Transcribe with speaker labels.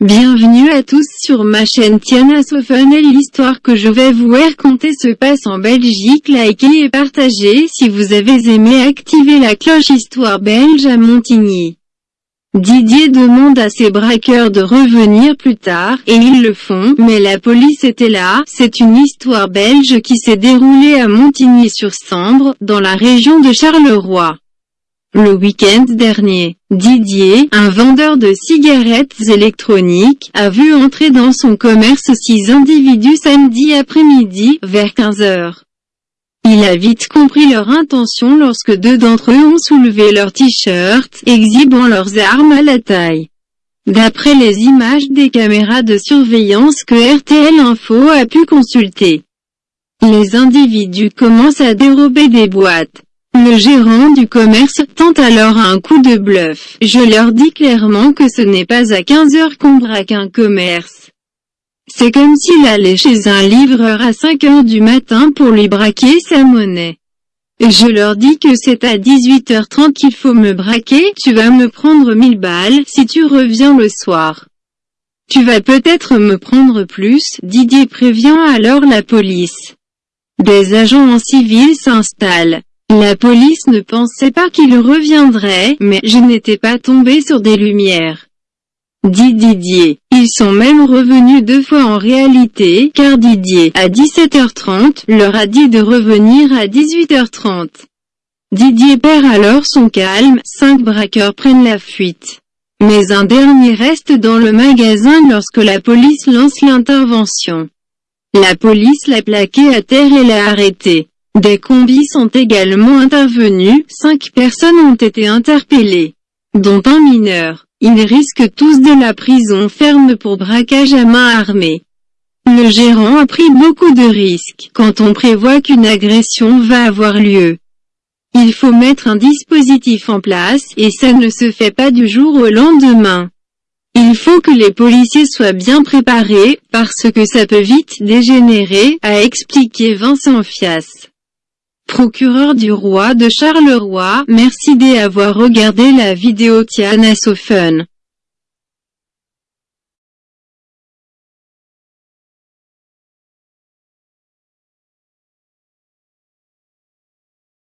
Speaker 1: Bienvenue à tous sur ma chaîne Tiana Sofun et l'histoire que je vais vous raconter se passe en Belgique. Likez et partagez si vous avez aimé activer la cloche Histoire belge à Montigny. Didier demande à ses braqueurs de revenir plus tard, et ils le font, mais la police était là. C'est une histoire belge qui s'est déroulée à Montigny-sur-Sambre, dans la région de Charleroi. Le week-end dernier, Didier, un vendeur de cigarettes électroniques, a vu entrer dans son commerce six individus samedi après-midi, vers 15 heures. Il a vite compris leur intention lorsque deux d'entre eux ont soulevé leurs t-shirts, exhibant leurs armes à la taille. D'après les images des caméras de surveillance que RTL Info a pu consulter, les individus commencent à dérober des boîtes. Le gérant du commerce tente alors un coup de bluff. Je leur dis clairement que ce n'est pas à 15 heures qu'on braque un commerce. C'est comme s'il allait chez un livreur à 5 heures du matin pour lui braquer sa monnaie. Je leur dis que c'est à 18h30 qu'il faut me braquer, tu vas me prendre 1000 balles si tu reviens le soir. Tu vas peut-être me prendre plus, Didier prévient alors la police. Des agents en civil s'installent. La police ne pensait pas qu'il reviendrait, mais je n'étais pas tombé sur des lumières. Dit Didier. Ils sont même revenus deux fois en réalité, car Didier, à 17h30, leur a dit de revenir à 18h30. Didier perd alors son calme, cinq braqueurs prennent la fuite. Mais un dernier reste dans le magasin lorsque la police lance l'intervention. La police l'a plaqué à terre et l'a arrêté. Des combis sont également intervenus, cinq personnes ont été interpellées, dont un mineur. Ils risquent tous de la prison ferme pour braquage à main armée. Le gérant a pris beaucoup de risques, quand on prévoit qu'une agression va avoir lieu. Il faut mettre un dispositif en place, et ça ne se fait pas du jour au lendemain. Il faut que les policiers soient bien préparés, parce que ça peut vite dégénérer, a expliqué Vincent Fias procureur du roi de Charleroi, merci d'avoir regardé la vidéo Tiana So Fun.